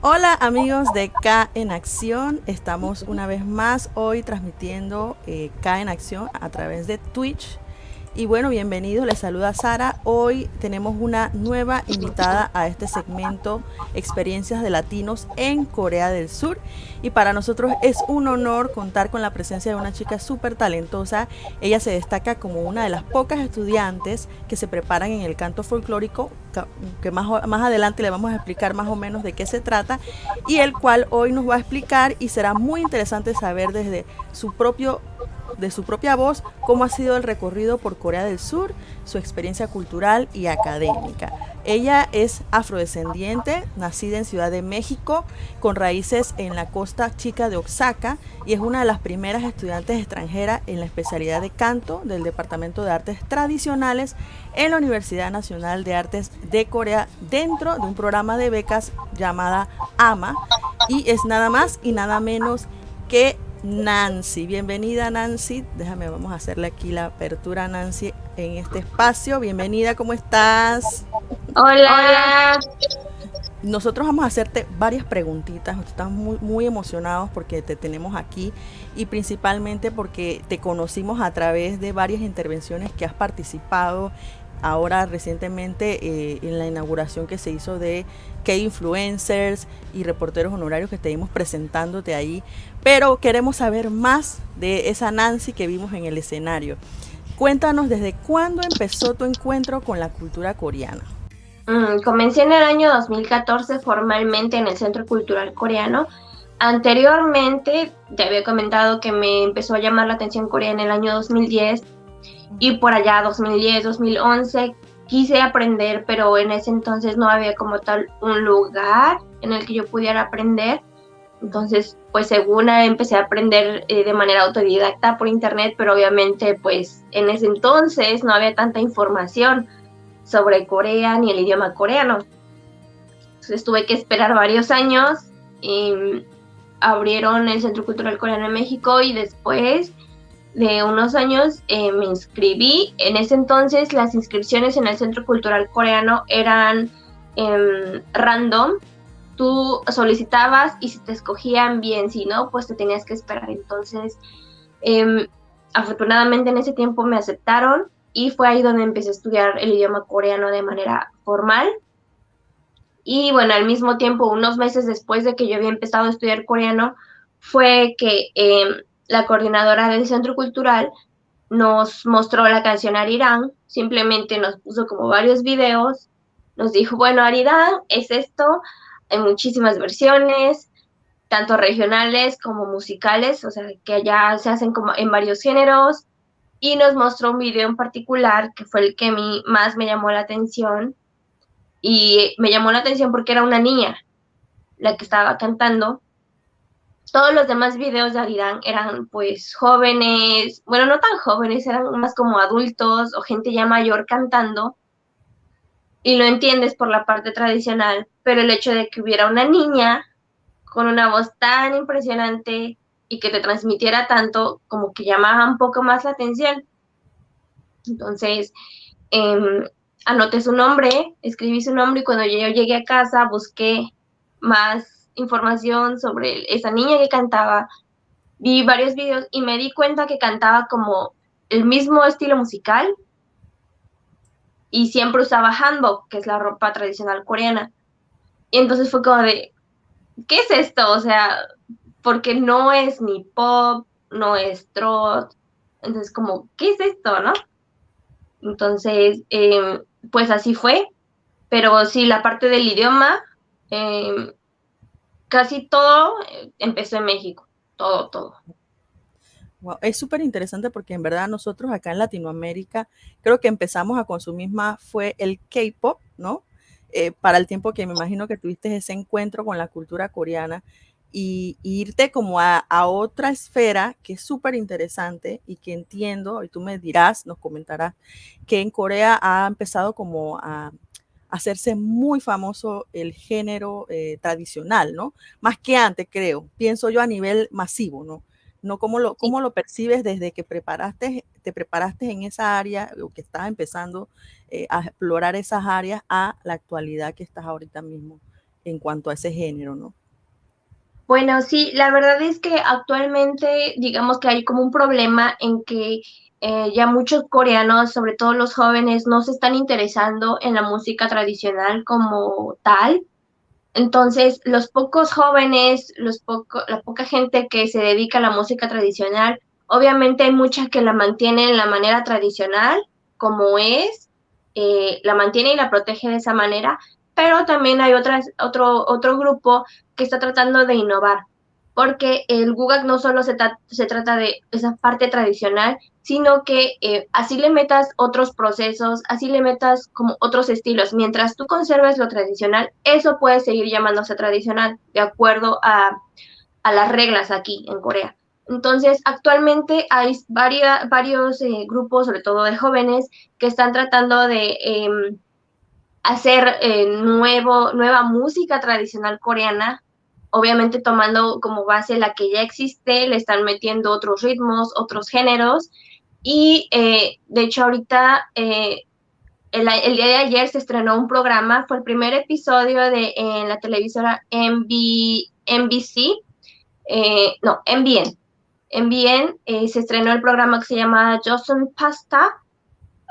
Hola amigos de K en Acción, estamos una vez más hoy transmitiendo eh, K en Acción a través de Twitch y bueno, bienvenidos, les saluda Sara. Hoy tenemos una nueva invitada a este segmento Experiencias de Latinos en Corea del Sur. Y para nosotros es un honor contar con la presencia de una chica súper talentosa. Ella se destaca como una de las pocas estudiantes que se preparan en el canto folclórico, que más, más adelante le vamos a explicar más o menos de qué se trata, y el cual hoy nos va a explicar y será muy interesante saber desde su propio de su propia voz cómo ha sido el recorrido por Corea del Sur, su experiencia cultural y académica. Ella es afrodescendiente, nacida en Ciudad de México, con raíces en la costa chica de Oaxaca y es una de las primeras estudiantes extranjeras en la especialidad de canto del Departamento de Artes Tradicionales en la Universidad Nacional de Artes de Corea dentro de un programa de becas llamada AMA y es nada más y nada menos que Nancy. Bienvenida Nancy. Déjame, vamos a hacerle aquí la apertura a Nancy en este espacio. Bienvenida, ¿cómo estás? Hola. Nosotros vamos a hacerte varias preguntitas. Estamos muy, muy emocionados porque te tenemos aquí y principalmente porque te conocimos a través de varias intervenciones que has participado ahora recientemente eh, en la inauguración que se hizo de K-Influencers y reporteros honorarios que estuvimos presentándote ahí, pero queremos saber más de esa Nancy que vimos en el escenario. Cuéntanos desde cuándo empezó tu encuentro con la cultura coreana. Mm, comencé en el año 2014 formalmente en el Centro Cultural Coreano. Anteriormente te había comentado que me empezó a llamar la atención Corea en el año 2010 y por allá 2010, 2011 quise aprender, pero en ese entonces no había como tal un lugar en el que yo pudiera aprender. Entonces, pues según empecé a aprender eh, de manera autodidacta por internet, pero obviamente pues en ese entonces no había tanta información sobre Corea ni el idioma coreano. Entonces tuve que esperar varios años y abrieron el Centro Cultural Coreano en México y después de unos años eh, me inscribí. En ese entonces las inscripciones en el Centro Cultural Coreano eran em, random. Tú solicitabas y si te escogían bien, si no, pues te tenías que esperar. Entonces, em, afortunadamente en ese tiempo me aceptaron y fue ahí donde empecé a estudiar el idioma coreano de manera formal. Y bueno, al mismo tiempo, unos meses después de que yo había empezado a estudiar coreano, fue que em, la coordinadora del centro cultural nos mostró la canción Arirán, simplemente nos puso como varios videos, nos dijo, bueno, Arirán es esto, hay muchísimas versiones, tanto regionales como musicales, o sea, que allá se hacen como en varios géneros, y nos mostró un video en particular que fue el que a mí más me llamó la atención, y me llamó la atención porque era una niña la que estaba cantando, todos los demás videos de Arirán eran pues jóvenes, bueno, no tan jóvenes, eran más como adultos o gente ya mayor cantando. Y lo entiendes por la parte tradicional, pero el hecho de que hubiera una niña con una voz tan impresionante y que te transmitiera tanto, como que llamaba un poco más la atención. Entonces, eh, anoté su nombre, escribí su nombre y cuando yo llegué a casa busqué más información sobre esa niña que cantaba, vi varios videos y me di cuenta que cantaba como el mismo estilo musical y siempre usaba hanbok, que es la ropa tradicional coreana. Y entonces fue como de, ¿qué es esto? O sea, porque no es ni pop, no es trot. Entonces, como, ¿qué es esto, no? Entonces, em, pues así fue. Pero sí, la parte del idioma, eh, casi todo eh, empezó en México, todo, todo. Wow, es súper interesante porque en verdad nosotros acá en Latinoamérica creo que empezamos a consumir más fue el K-pop, ¿no? Eh, para el tiempo que me imagino que tuviste ese encuentro con la cultura coreana y, irte como a, a, otra esfera que es súper interesante y que entiendo, y tú me dirás, nos comentarás, que en Corea ha empezado como a, hacerse muy famoso el género eh, tradicional, ¿no? Más que antes, creo, pienso yo a nivel masivo, ¿no? No cómo lo, cómo lo percibes desde que preparaste, te preparaste en esa área o que estás empezando eh, a explorar esas áreas a la actualidad que estás ahorita mismo en cuanto a ese género, ¿no? Bueno, sí, la verdad es que actualmente digamos que hay como un problema en que eh, ya muchos coreanos, sobre todo los jóvenes, no se están interesando en la música tradicional como tal. Entonces, los pocos jóvenes, los la poca gente que se dedica a la música tradicional, obviamente hay mucha que la mantiene en la manera tradicional, como es, eh, la mantiene y la protege de esa manera, pero también hay otras, otro, otro grupo que está tratando de innovar, porque el Gugak no solo se, trata de esa parte tradicional, sino que eh, así le metas otros procesos, así le metas como otros estilos. Mientras tú conserves lo tradicional, eso puede seguir llamándose tradicional, de acuerdo a, a las reglas aquí en Corea. Entonces, actualmente hay varios eh, grupos, sobre todo de jóvenes, que están tratando de em, hacer eh, nuevo, nueva música tradicional coreana, obviamente tomando como base la que ya existe, le están metiendo otros ritmos, otros géneros, y eh, de hecho ahorita, eh, el, día de ayer se estrenó un programa, fue el primer episodio de en la televisora MB, NBC, no, MBN, MBN, se estrenó el programa que se llama Johnson Pasta,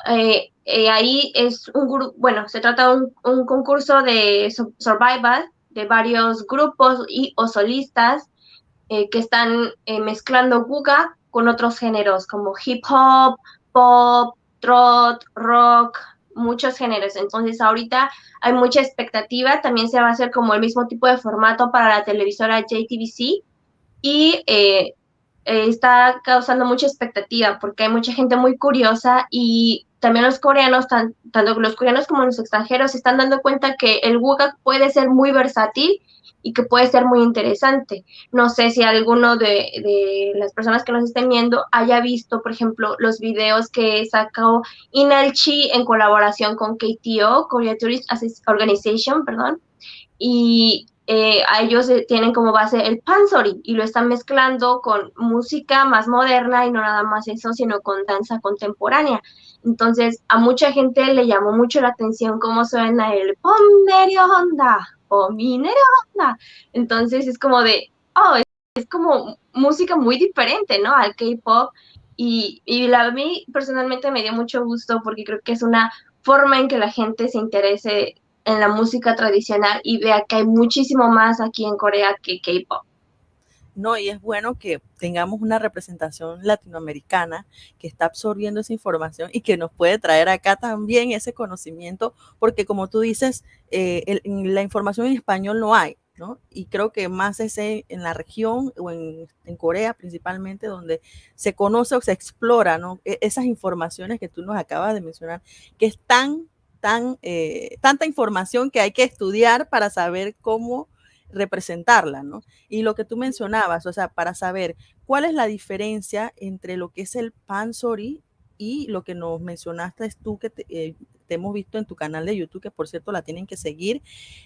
eh, eh, ahí es un grupo, bueno, se trata de un, concurso de survival de varios grupos y o solistas eh, que están mezclando guga con otros géneros como hip hop, pop, trot, rock, muchos géneros. Entonces ahorita hay mucha expectativa, también se va a hacer como el mismo tipo de formato para la televisora JTBC y está causando mucha expectativa porque hay mucha gente muy curiosa y también los coreanos, tanto los coreanos como los extranjeros, se están dando cuenta que el Wugak puede ser muy versátil y que puede ser muy interesante. No sé si alguno de, las personas que nos estén viendo haya visto, por ejemplo, los videos que sacó Inalchi en colaboración con KTO, Korea Tourist Organization, perdón, y eh, a ellos tienen como base el pansori y lo están mezclando con música más moderna y no nada más eso, sino con danza contemporánea. Entonces, a mucha gente le llamó mucho la atención cómo suena el Pomerio Honda, Pominerio Honda. Entonces, es como de, oh, es, como música muy diferente, ¿no? Al K-pop. Y, y a mí personalmente me dio mucho gusto porque creo que es una forma en que la gente se interese en la música tradicional y vea que hay muchísimo más aquí en Corea que K-pop. No, y es bueno que tengamos una representación latinoamericana que está absorbiendo esa información y que nos puede traer acá también ese conocimiento, porque como tú dices, eh, la información en español no hay, ¿no? Y creo que más es en la región o en, en, Corea principalmente, donde se conoce o se explora, ¿no? E, esas informaciones que tú nos acabas de mencionar, que están tan, eh, tanta información que hay que estudiar para saber cómo representarla, ¿no? Y lo que tú mencionabas, o sea, para saber cuál es la diferencia entre lo que es el pansori y lo que nos mencionaste tú que eh, te, hemos visto en tu canal de YouTube, que por cierto la tienen que seguir.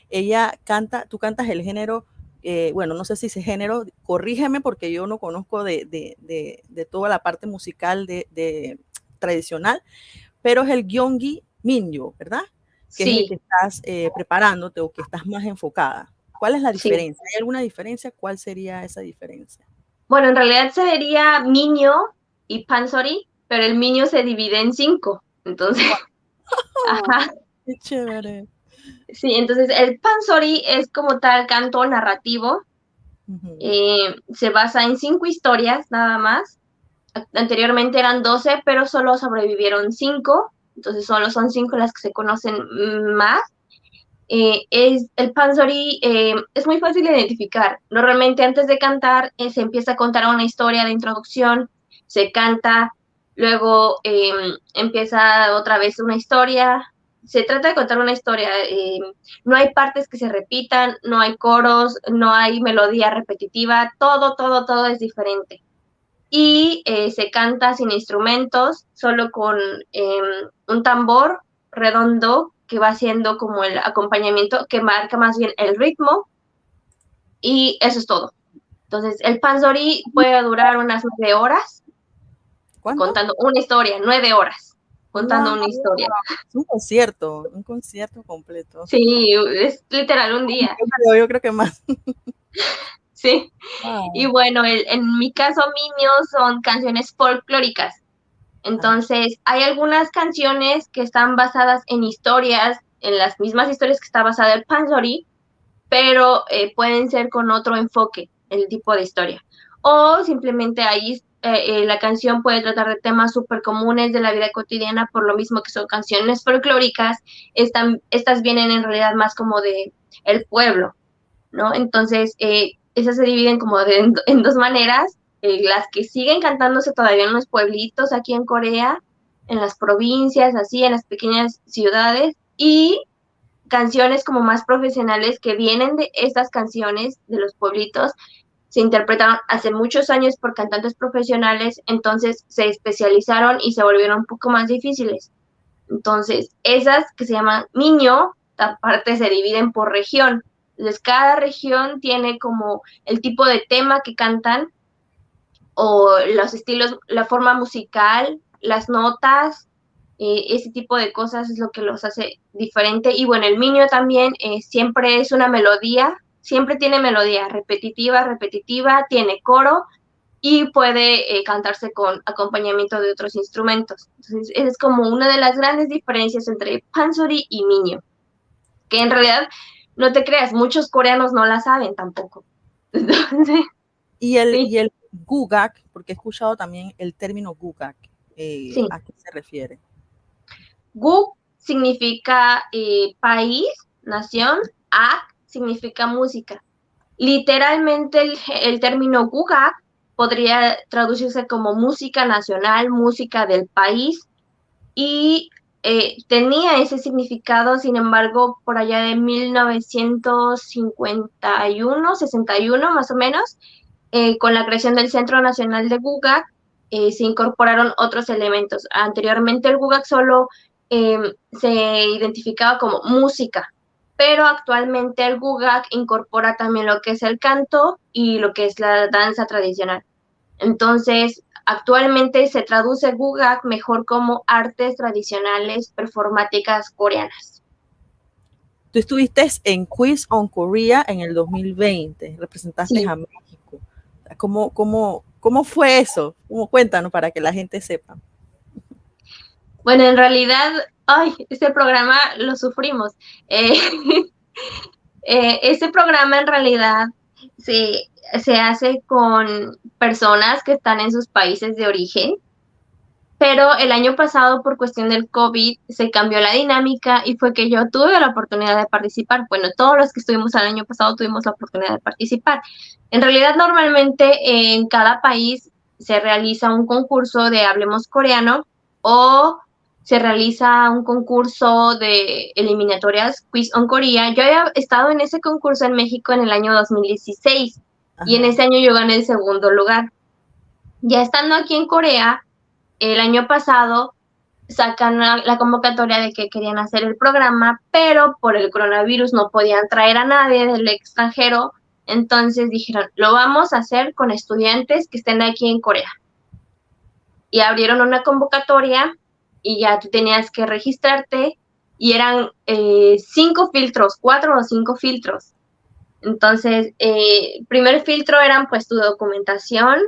Ella canta, tú cantas el género, eh, bueno, no sé si ese género, corrígeme porque yo no conozco de, de, de, de toda la parte musical de, tradicional, pero es el gyeonggi Minyo, ¿verdad? Que es el que estás eh, preparándote o que estás más enfocada. ¿Cuál es la diferencia? ¿Hay alguna diferencia? ¿Cuál sería esa diferencia? Bueno, en realidad sería Minyo y Pansori, pero el Minyo se divide en cinco. Entonces, ajá. Qué chévere. Sí, entonces el Pansori es como tal canto narrativo. Eh, se basa en cinco historias nada más. Anteriormente eran doce, pero solo sobrevivieron cinco entonces solo son cinco las que se conocen más. Eh, es, el Panzori eh, es muy fácil de identificar. Normalmente antes de cantar eh, se empieza a contar una historia de introducción, se canta, luego em, empieza otra vez una historia. Se trata de contar una historia. Em, no hay partes que se repitan, no hay coros, no hay melodía repetitiva, todo, todo, todo es diferente y eh, se canta sin instrumentos, solo con em, un tambor redondo que va haciendo como el acompañamiento, que marca más bien el ritmo, y eso es todo. Entonces, el panzori puede durar unas nueve horas, contando una historia, nueve horas. contando una historia. Es un concierto, un concierto completo. Sí, es literal un día. Yo, creo que más. Sí. Y bueno, en mi caso, Minions son canciones folclóricas. Entonces, hay algunas canciones que están basadas en historias, en las mismas historias que está basada el Pansori, pero eh, pueden ser con otro enfoque, el tipo de historia. O simplemente ahí eh, eh, la canción puede tratar de temas súper comunes de la vida cotidiana, por lo mismo que son canciones folclóricas, están, estas vienen en realidad más como de el pueblo, ¿no? Entonces, esas se dividen como en, dos maneras, las que siguen cantándose todavía en los pueblitos aquí en Corea, en las provincias, así, en las pequeñas ciudades, y canciones como más profesionales que vienen de estas canciones de los pueblitos, se interpretaron hace muchos años por cantantes profesionales, entonces se especializaron y se volvieron un poco más difíciles. Entonces, esas que se llaman niño, aparte se dividen por región. Entonces, cada región tiene como el tipo de tema que cantan o los estilos, la forma musical, las notas, eh, ese tipo de cosas es lo que los hace diferente. Y bueno, el Minio también eh, siempre es una melodía, siempre tiene melodía repetitiva, repetitiva, tiene coro y puede eh, cantarse con acompañamiento de otros instrumentos. Entonces, es como una de las grandes diferencias entre Pansori y Minio, que en realidad, no te creas, muchos coreanos no la saben tampoco. y el, y el gugak, porque he escuchado también el término gugak, ¿a qué se refiere? Gu significa eh, país, nación, Ak significa música. Literalmente el, término Gugak podría traducirse como música nacional, música del país, y eh, tenía ese significado, sin embargo, por allá de 1951, 61 más o menos, eh, con la creación del Centro Nacional de Gugak, se incorporaron otros elementos. Anteriormente el Gugak solo se identificaba como música, pero actualmente el gugak incorpora también lo que es el canto y lo que es la danza tradicional. Entonces, actualmente se traduce gugak mejor como artes tradicionales performáticas coreanas. Tú estuviste en Quiz on Korea en el 2020, representaste a México. ¿Cómo, cómo, ¿Cómo fue eso? Cuéntanos para que la gente sepa. Bueno, en realidad, ay, ese programa lo sufrimos. Eh, eh, ese programa en realidad se, se hace con personas que están en sus países de origen, pero el año pasado por cuestión del COVID se cambió la dinámica y fue que yo tuve la oportunidad de participar. Bueno, todos los que estuvimos el año pasado tuvimos la oportunidad de participar. En realidad, normalmente en cada país se realiza un concurso de Hablemos Coreano o se realiza un concurso de eliminatorias Quiz on Korea. Yo había estado en ese concurso en México en el año 2016 y en ese año yo gané el segundo lugar. Ya estando aquí en Corea, el año pasado sacan la, convocatoria de que querían hacer el programa, pero por el coronavirus no podían traer a nadie del extranjero. Entonces dijeron, lo vamos a hacer con estudiantes que estén aquí en Corea. Y abrieron una convocatoria y ya tú tenías que registrarte y eran eh, cinco filtros, cuatro o cinco filtros. Entonces, eh, primer filtro eran pues tu documentación.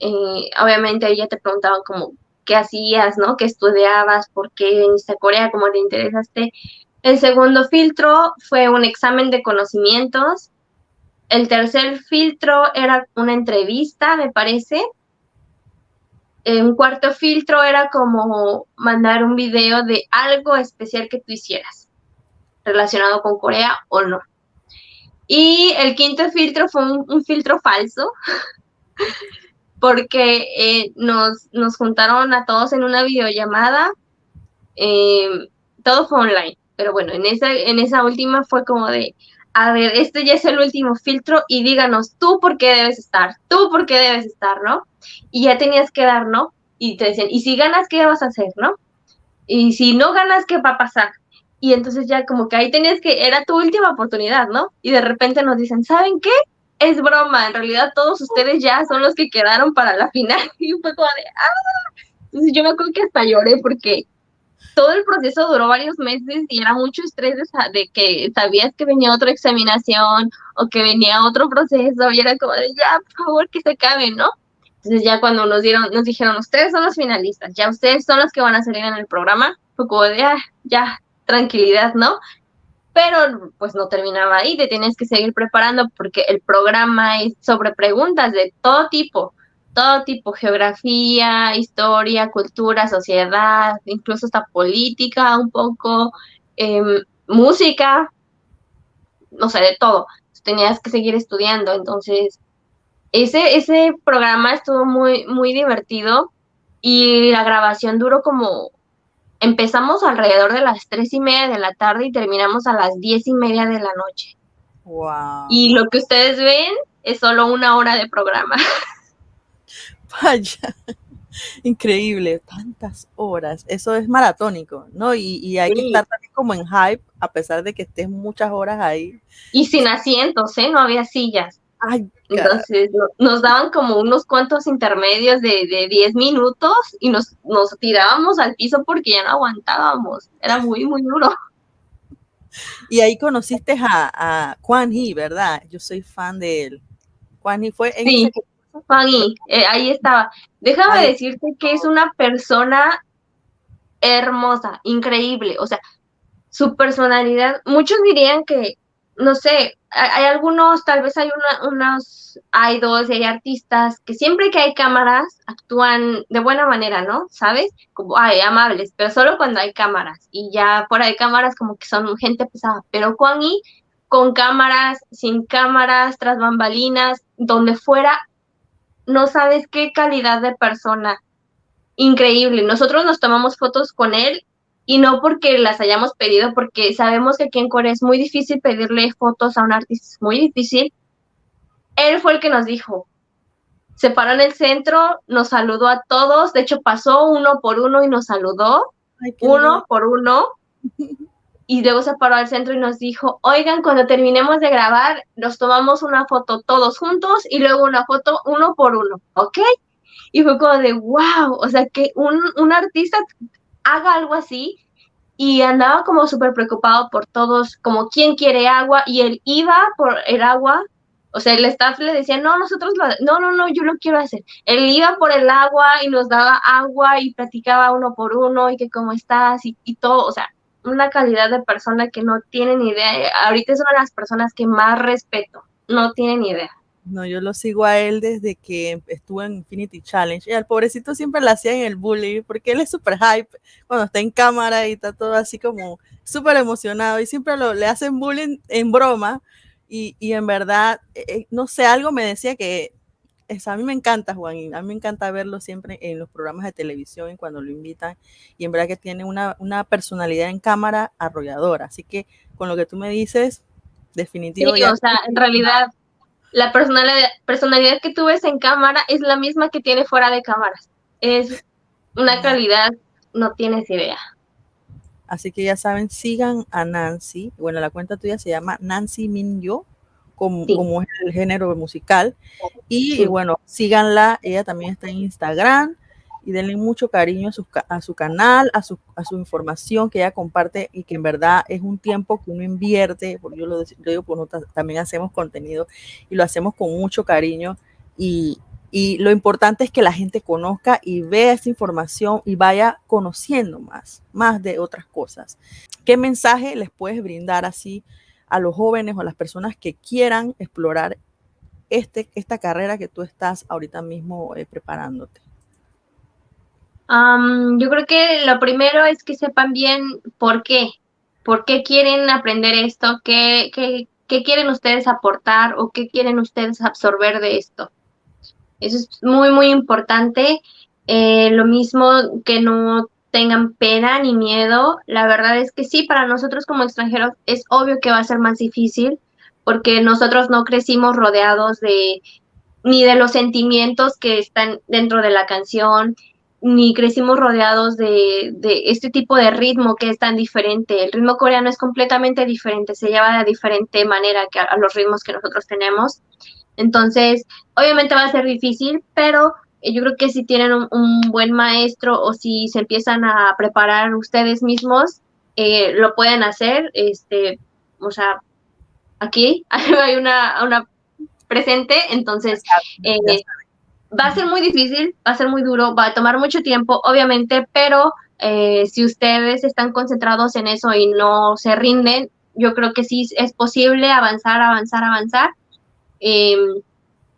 Eh, obviamente ya te preguntaban como qué hacías, ¿no? ¿Qué estudiabas? ¿Por qué viniste a Corea? ¿Cómo te interesaste? El segundo filtro fue un examen de conocimientos. El tercer filtro era una entrevista, me parece un cuarto filtro era como mandar un video de algo especial que tú hicieras relacionado con Corea o no. Y el quinto filtro fue un, filtro falso, porque eh, nos, nos, juntaron a todos en una videollamada, em, todo fue online, pero bueno, en esa, en esa última fue como de, a ver, este ya es el último filtro y díganos tú por qué debes estar, tú por qué debes estar, ¿no? Y ya tenías que dar, ¿no? Y te decían, ¿y si ganas, qué vas a hacer, no? Y si no ganas, ¿qué va a pasar? Y entonces ya como que ahí tenías que, era tu última oportunidad, ¿no? Y de repente nos dicen, ¿saben qué? Es broma, en realidad todos ustedes ya son los que quedaron para la final. Y fue como de, ¡ah! Entonces yo me acuerdo que hasta lloré porque todo el proceso duró varios meses y era mucho estrés de, que sabías que venía otra examinación o que venía otro proceso y era como de ya, por favor, que se acabe, ¿no? Entonces ya cuando nos dieron, nos dijeron, ustedes son los finalistas, ya ustedes son los que van a salir en el programa, fue como de, ah, ya, tranquilidad, ¿no? Pero pues no terminaba ahí, te tienes que seguir preparando porque el programa es sobre preguntas de todo tipo, todo tipo, geografía, historia, cultura, sociedad, incluso hasta política un poco, em, música, no sé, de todo. Tenías que seguir estudiando, entonces ese, ese programa estuvo muy, muy divertido y la grabación duró como, empezamos alrededor de las tres y media de la tarde y terminamos a las diez y media de la noche. Wow. Y lo que ustedes ven es solo una hora de programa. Vaya, increíble, tantas horas. Eso es maratónico, ¿no? Y, hay que estar también como en hype, a pesar de que estés muchas horas ahí. Y sin asientos, ¿eh? No había sillas. Entonces nos daban como unos cuantos intermedios de, de 10 minutos y nos, nos tirábamos al piso porque ya no aguantábamos. Era muy, muy duro. Y ahí conociste a, a Juan He, ¿verdad? Yo soy fan de él. Juan He fue en sí. Juan eh, ahí estaba. Déjame decirte que es una persona hermosa, increíble. O sea, su personalidad, muchos dirían que, no sé, hay, algunos, tal vez hay unos idols y hay artistas que siempre que hay cámaras actúan de buena manera, ¿no? ¿Sabes? Como, ay, amables, pero solo cuando hay cámaras. Y ya fuera de cámaras como que son gente pesada. Pero Juan y con cámaras, sin cámaras, tras bambalinas, donde fuera, no sabes qué calidad de persona. Increíble. Nosotros nos tomamos fotos con él y no porque las hayamos pedido, porque sabemos que aquí en Corea es muy difícil pedirle fotos a un artista, es muy difícil. Él fue el que nos dijo, se paró en el centro, nos saludó a todos, de hecho pasó uno por uno y nos saludó, uno por uno, y luego se paró al centro y nos dijo, oigan, cuando terminemos de grabar, nos tomamos una foto todos juntos y luego una foto uno por uno, ¿ok? Y fue como de, wow, o sea, que un, un artista haga algo así y andaba como súper preocupado por todos, como quién quiere agua y él iba por el agua, o sea, el staff le decía, no, nosotros lo, no, no, no, yo lo quiero hacer. Él iba por el agua y nos daba agua y platicaba uno por uno y que cómo estás y, y todo, o sea, una calidad de persona que no tienen idea. Ahorita es una de las personas que más respeto, no tienen idea. No, yo lo sigo a él desde que estuvo en Infinity Challenge. Y al pobrecito siempre le hacían el bullying porque él es súper hype cuando está en cámara y está todo así como súper emocionado y siempre lo, le hacen bullying en broma. Y, y en verdad, eh, eh, no sé, algo me decía que a mí me encanta Juan y a mí me encanta verlo siempre en los programas de televisión y cuando lo invitan y en verdad que tiene una, una personalidad en cámara arrolladora, así que con lo que tú me dices, definitivamente. Sí, o sea, en realidad la personalidad, personalidad que tú ves en cámara es la misma que tiene fuera de cámaras, es una calidad, no tienes idea. Así que ya saben, sigan a Nancy. Bueno, la cuenta tuya se llama Nancy Minyo como, es el género musical. Y, bueno, síganla, ella también está en Instagram y denle mucho cariño a su, a su canal, a su, a su información que ella comparte y que en verdad es un tiempo que uno invierte, porque yo lo, digo, pues también hacemos contenido y lo hacemos con mucho cariño y, y lo importante es que la gente conozca y vea esta información y vaya conociendo más, más de otras cosas. ¿Qué mensaje les puedes brindar así a los jóvenes o a las personas que quieran explorar este, esta carrera que tú estás ahorita mismo eh, preparándote? yo creo que lo primero es que sepan bien por qué, por qué quieren aprender esto, qué, qué, qué quieren ustedes aportar o qué quieren ustedes absorber de esto. Eso es muy, muy importante. Eh, lo mismo que no tengan pena ni miedo. La verdad es que sí, para nosotros como extranjeros es obvio que va a ser más difícil porque nosotros no crecimos rodeados de ni de los sentimientos que están dentro de la canción, ni crecimos rodeados de, de, este tipo de ritmo que es tan diferente. El ritmo coreano es completamente diferente, se lleva de diferente manera que a los ritmos que nosotros tenemos. Entonces, obviamente va a ser difícil, pero yo creo que si tienen un, buen maestro o si se empiezan a preparar ustedes mismos, eh, lo pueden hacer. Este, o sea, aquí hay una, una presente, entonces eh, va a ser muy difícil, va a ser muy duro, va a tomar mucho tiempo, obviamente, pero eh, si ustedes están concentrados en eso y no se rinden, yo creo que sí es posible avanzar, avanzar, avanzar.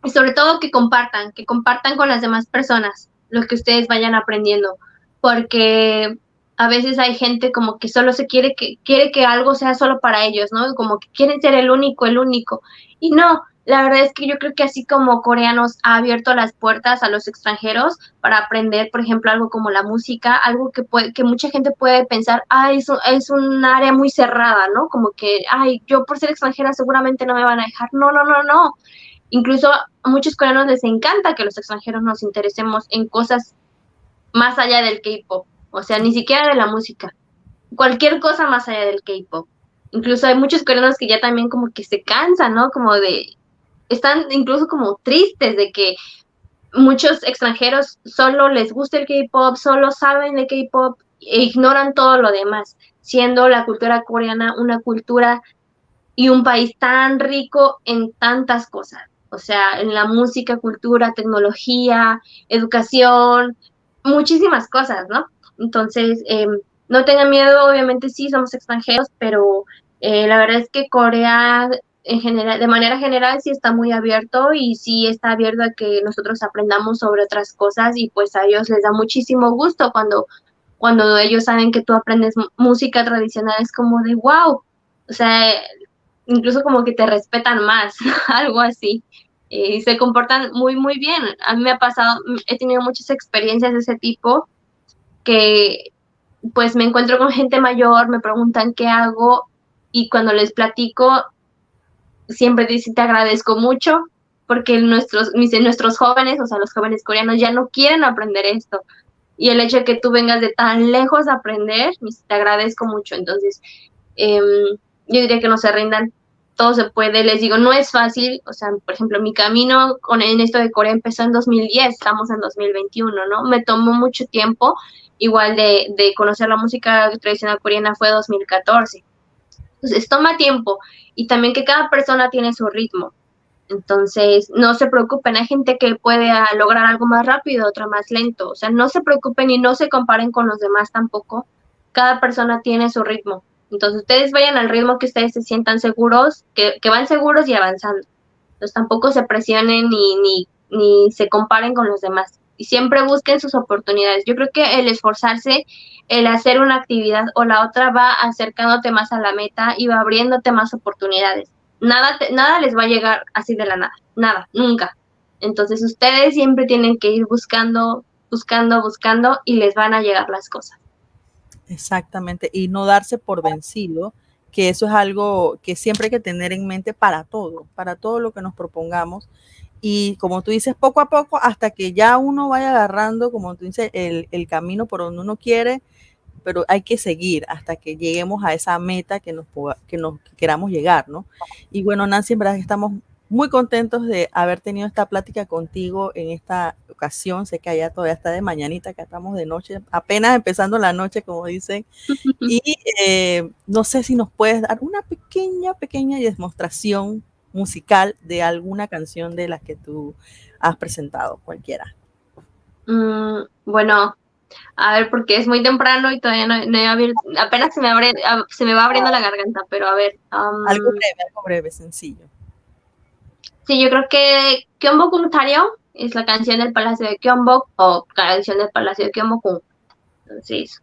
Y sobre todo que compartan, que compartan con las demás personas lo que ustedes vayan aprendiendo, porque a veces hay gente como que solo se quiere que quiere que algo sea solo para ellos, ¿no? Como que quieren ser el único, el único. Y no, la verdad es que yo creo que así como coreanos ha abierto las puertas a los extranjeros para aprender, por ejemplo, algo como la música, algo que puede, que mucha gente puede pensar, ay, es, es un área muy cerrada, ¿no? Como que, ay, yo por ser extranjera seguramente no me van a dejar. No, no, no, no. Incluso a muchos coreanos les encanta que los extranjeros nos interesemos en cosas más allá del K-pop, o sea, ni siquiera de la música, cualquier cosa más allá del K-pop. Incluso hay muchos coreanos que ya también como que se cansan, ¿no? Como de, están incluso como tristes de que muchos extranjeros solo les gusta el K-pop, solo saben de K-pop e ignoran todo lo demás, siendo la cultura coreana una cultura y un país tan rico en tantas cosas, o sea, en la música, cultura, tecnología, educación, muchísimas cosas, ¿no? Entonces, em, no tengan miedo, obviamente sí, somos extranjeros, pero eh, la verdad es que Corea en general, de manera general sí está muy abierto y sí está abierto a que nosotros aprendamos sobre otras cosas y pues a ellos les da muchísimo gusto cuando, cuando ellos saben que tú aprendes música tradicional, es como de wow, o sea, incluso como que te respetan más, algo así. Y se comportan muy, muy bien. A mí me ha pasado, he tenido muchas experiencias de ese tipo que pues me encuentro con gente mayor, me preguntan qué hago y cuando les platico siempre dice te agradezco mucho porque nuestros, nuestros jóvenes, o sea, los jóvenes coreanos ya no quieren aprender esto. Y el hecho de que tú vengas de tan lejos a aprender, te agradezco mucho. Entonces, em, yo diría que no se rindan, todo se puede. Les digo, no es fácil, o sea, por ejemplo, mi camino con en esto de Corea empezó en 2010, estamos en 2021, ¿no? Me tomó mucho tiempo, igual de, de conocer la música tradicional coreana fue 2014. Entonces, toma tiempo y también que cada persona tiene su ritmo. Entonces, no se preocupen, hay gente que puede ah, lograr algo más rápido, otra más lento. O sea, no se preocupen y no se comparen con los demás tampoco. Cada persona tiene su ritmo. Entonces, ustedes vayan al ritmo que ustedes se sientan seguros, que, van seguros y avanzando. Entonces, tampoco se presionen ni, ni, ni se comparen con los demás. Y siempre busquen sus oportunidades. Yo creo que el esforzarse el hacer una actividad o la otra va acercándote más a la meta y va abriéndote más oportunidades. Nada, nada les va a llegar así de la nada, nada, nunca. Entonces ustedes siempre tienen que ir buscando, buscando, buscando y les van a llegar las cosas. Exactamente, y no darse por vencido, que eso es algo que siempre hay que tener en mente para todo, para todo lo que nos propongamos. Y como tú dices, poco a poco, hasta que ya uno vaya agarrando, como tú dices, el, el camino por donde uno quiere, pero hay que seguir hasta que lleguemos a esa meta que nos, que nos queramos llegar, ¿no? Y bueno, Nancy, en verdad estamos muy contentos de haber tenido esta plática contigo en esta ocasión. Sé que allá todavía está de mañanita, que estamos de noche, apenas empezando la noche, como dicen. Y eh, no sé si nos puedes dar una pequeña, pequeña demostración musical de alguna canción de las que tú has presentado, cualquiera. Mm, bueno, a ver, porque es muy temprano y todavía no, he abierto, apenas se me, abre, se me va abriendo la garganta, pero a ver. algo breve, algo breve, sencillo. Sí, yo creo que Kyombo Tario es la canción del Palacio de Kyombo o canción del Palacio de Kyombo Entonces,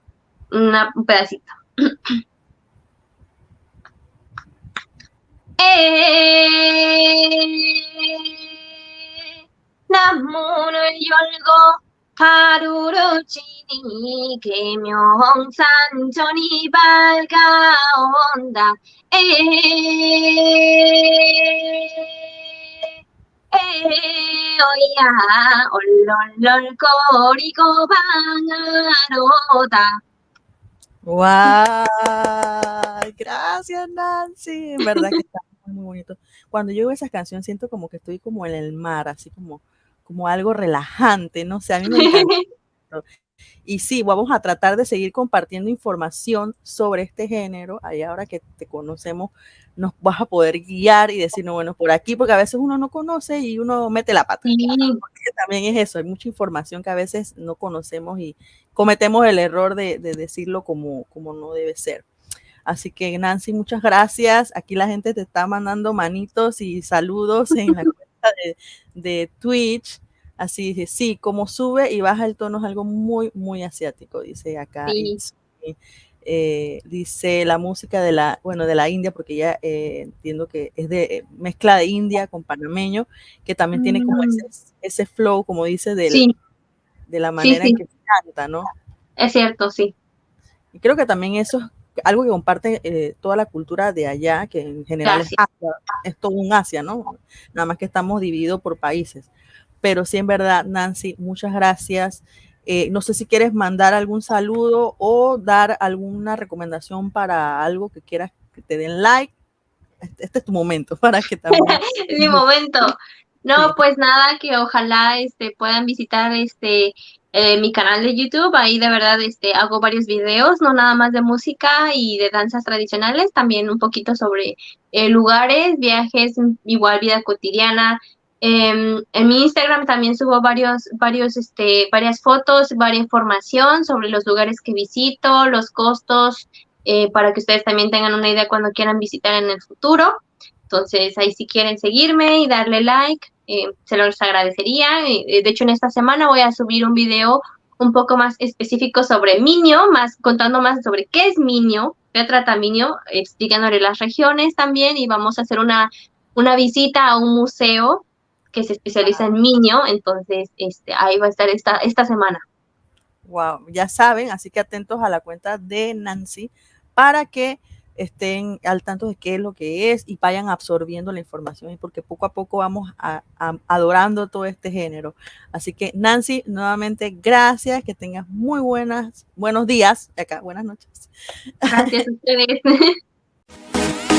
una, un pedacito. eh, 하루루 지니 계명산천이 밝아온다 에 eh, oia, ololol koriko bangarota. ¡Wow! Gracias, Nancy. En verdad que está muy bonito. Cuando yo veo esas canciones siento como que estoy como en el mar, así como, como algo relajante, no o sé, a mí me encanta. Y sí, vamos a tratar de seguir compartiendo información sobre este género. Ahí ahora que te conocemos, nos vas a poder guiar y decir, no, bueno, por aquí, porque a veces uno no conoce y uno mete la pata. también es eso, hay mucha información que a veces no conocemos y cometemos el error de, decirlo como, como no debe ser. Así que Nancy, muchas gracias. Aquí la gente te está mandando manitos y saludos en la cuenta de, de Twitch. Así dice, sí, como sube y baja el tono es algo muy, muy asiático, dice acá. Eh, dice la música de la, bueno, de la India, porque ya eh, entiendo que es de eh, mezcla de India con panameño, que también tiene como mm. ese, flow, como dice, de la manera en que se canta, ¿no? Es cierto, sí. Y creo que también eso es algo que comparte toda la cultura de allá, que en general es, es todo un Asia, ¿no? Nada más que estamos divididos por países pero sí en verdad, Nancy, muchas gracias. Eh, no sé si quieres mandar algún saludo o dar alguna recomendación para algo que quieras que te den like. Este, este es tu momento para que también. Mi momento. No, pues nada, que ojalá este, puedan visitar este eh, mi canal de YouTube. Ahí de verdad este, hago varios videos, no nada más de música y de danzas tradicionales, también un poquito sobre eh, lugares, viajes, igual vida cotidiana, Em, en mi Instagram también subo varios, varios, este, varias fotos, varias información sobre los lugares que visito, los costos, eh, para que ustedes también tengan una idea cuando quieran visitar en el futuro. Entonces, ahí si quieren seguirme y darle like, eh, se los agradecería. Eh, de hecho, en esta semana voy a subir un video un poco más específico sobre Minio, más contando más sobre qué es Minio, qué trata Minio, explicándole las regiones también y vamos a hacer una, una visita a un museo que se especializa en niño, entonces este, ahí va a estar esta, esta semana. Wow, ya saben, así que atentos a la cuenta de Nancy para que estén al tanto de qué es lo que es y vayan absorbiendo la información, porque poco a poco vamos adorando todo este género. Así que Nancy, nuevamente gracias, que tengas muy buenas, buenos días, acá, buenas noches. Gracias a ustedes.